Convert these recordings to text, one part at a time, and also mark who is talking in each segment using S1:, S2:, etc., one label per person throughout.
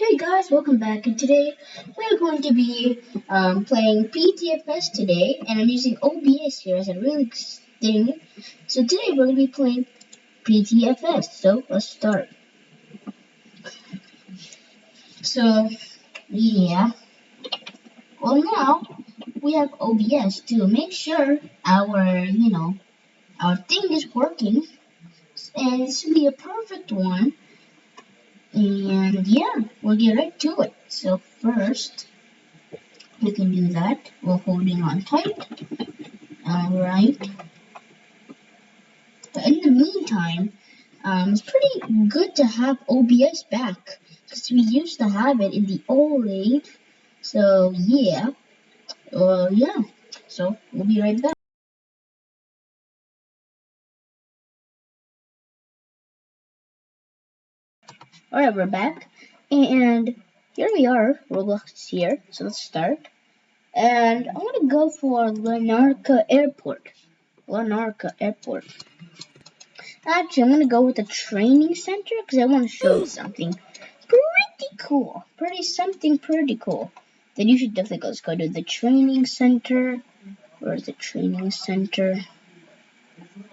S1: Hey guys, welcome back and today we're going to be um, playing PTFS today and I'm using OBS here as a really thing. So today we're going to be playing PTFS, so let's start. So, yeah. Well now, we have OBS to make sure our, you know, our thing is working and this will be a perfect one and yeah, we'll get right to it. So first, we can do that while holding on tight. Alright. But in the meantime, um, it's pretty good to have OBS back because we used to have it in the old age. So yeah, uh, yeah. So we'll be right back. Alright, we're back. And here we are, Roblox is here, so let's start. And I want to go for Larnaca Airport. Larnaca Airport. Actually, I'm going to go with the training center because I want to show you something pretty cool. Pretty something pretty cool. Then you should definitely go. Let's go to the training center. Where's the training center?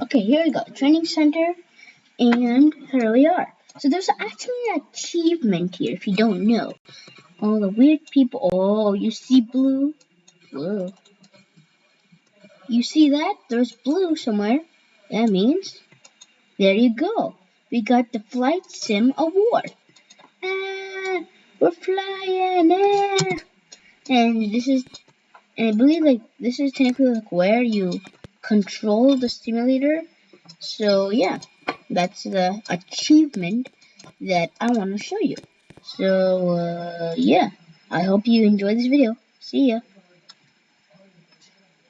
S1: Okay, here we go. Training center. And here we are. So there's actually an achievement here if you don't know. All the weird people. Oh, you see blue? Whoa. You see that? There's blue somewhere. That means, there you go. We got the Flight Sim Award. Ah, we're flying air. And this is, and I believe like this is technically like where you control the simulator. So yeah that's the achievement that I want to show you. So, uh, yeah. I hope you enjoy this video. See ya.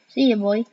S1: See ya, boy.